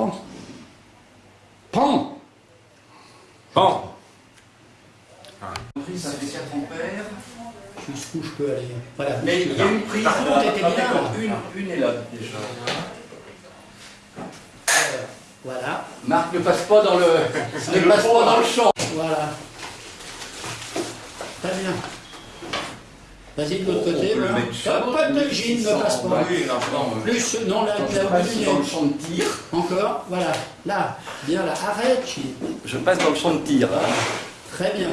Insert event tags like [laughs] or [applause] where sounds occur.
Pan. Pan. Pan. Ça fait 4 ampères. Jusqu'où je peux aller Voilà. Mais il y a une prise. Par contre, était bien. Une, une est là déjà. Alors, Voilà. Marc ne passe pas dans le, [laughs] ne passe pas dans le champ. Voilà. Très bien. Vas-y de l'autre côté. voilà. Pas de gine, ne passe pas. Oui, non, non, Plus, non, bout du dans le champ de tir. Encore, voilà. Là, bien là. Arrête. Je passe dans le champ de tir. Très bien.